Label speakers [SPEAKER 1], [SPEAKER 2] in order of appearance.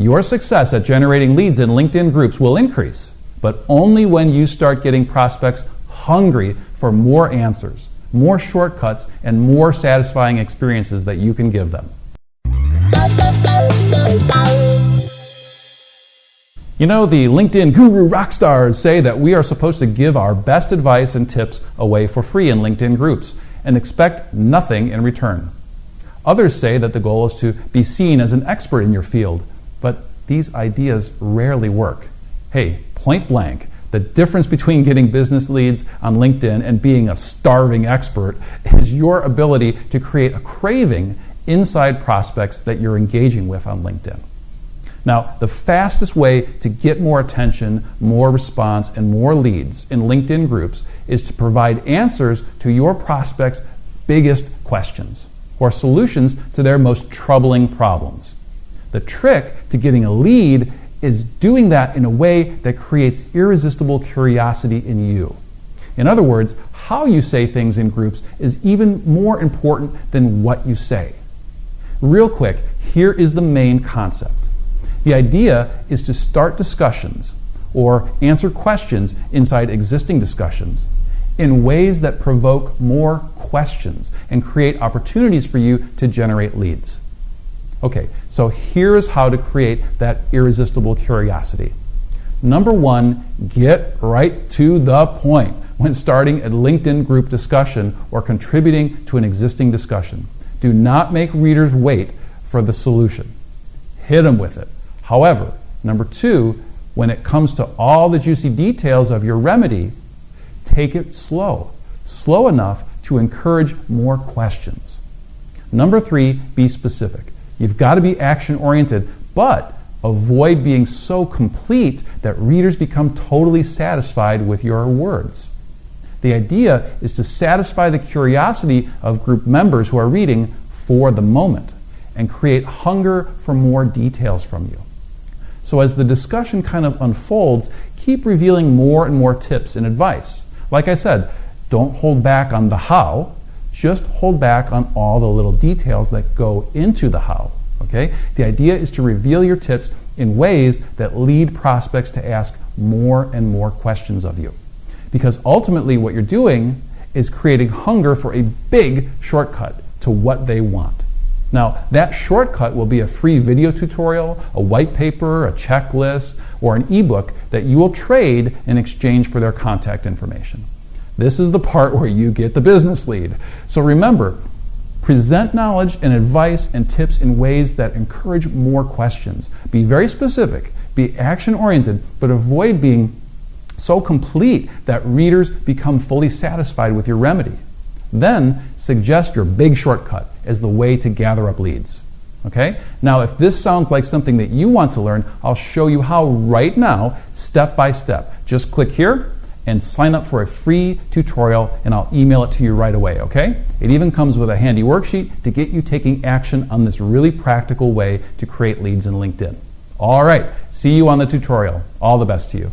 [SPEAKER 1] Your success at generating leads in LinkedIn groups will increase, but only when you start getting prospects hungry for more answers, more shortcuts, and more satisfying experiences that you can give them. You know, the LinkedIn guru rock stars say that we are supposed to give our best advice and tips away for free in LinkedIn groups and expect nothing in return. Others say that the goal is to be seen as an expert in your field, these ideas rarely work. Hey, point blank, the difference between getting business leads on LinkedIn and being a starving expert is your ability to create a craving inside prospects that you're engaging with on LinkedIn. Now, the fastest way to get more attention, more response, and more leads in LinkedIn groups is to provide answers to your prospects' biggest questions or solutions to their most troubling problems. The trick to getting a lead is doing that in a way that creates irresistible curiosity in you. In other words, how you say things in groups is even more important than what you say. Real quick, here is the main concept. The idea is to start discussions or answer questions inside existing discussions in ways that provoke more questions and create opportunities for you to generate leads. Okay, so here's how to create that irresistible curiosity. Number one, get right to the point when starting a LinkedIn group discussion or contributing to an existing discussion. Do not make readers wait for the solution. Hit them with it. However, number two, when it comes to all the juicy details of your remedy, take it slow. Slow enough to encourage more questions. Number three, be specific. You've got to be action oriented, but avoid being so complete that readers become totally satisfied with your words. The idea is to satisfy the curiosity of group members who are reading for the moment and create hunger for more details from you. So as the discussion kind of unfolds, keep revealing more and more tips and advice. Like I said, don't hold back on the how, just hold back on all the little details that go into the how. Okay? The idea is to reveal your tips in ways that lead prospects to ask more and more questions of you. Because ultimately, what you're doing is creating hunger for a big shortcut to what they want. Now, that shortcut will be a free video tutorial, a white paper, a checklist, or an ebook that you will trade in exchange for their contact information. This is the part where you get the business lead. So remember, present knowledge and advice and tips in ways that encourage more questions. Be very specific, be action oriented, but avoid being so complete that readers become fully satisfied with your remedy. Then suggest your big shortcut as the way to gather up leads. Okay? Now, if this sounds like something that you want to learn, I'll show you how right now, step by step. Just click here and sign up for a free tutorial, and I'll email it to you right away, okay? It even comes with a handy worksheet to get you taking action on this really practical way to create leads in LinkedIn. All right, see you on the tutorial. All the best to you.